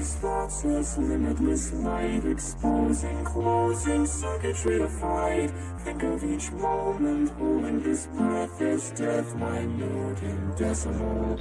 these thoughts, limitless light Exposing, closing circuitry of fight. Think of each moment, holding this breath Is death. Minute in decimal.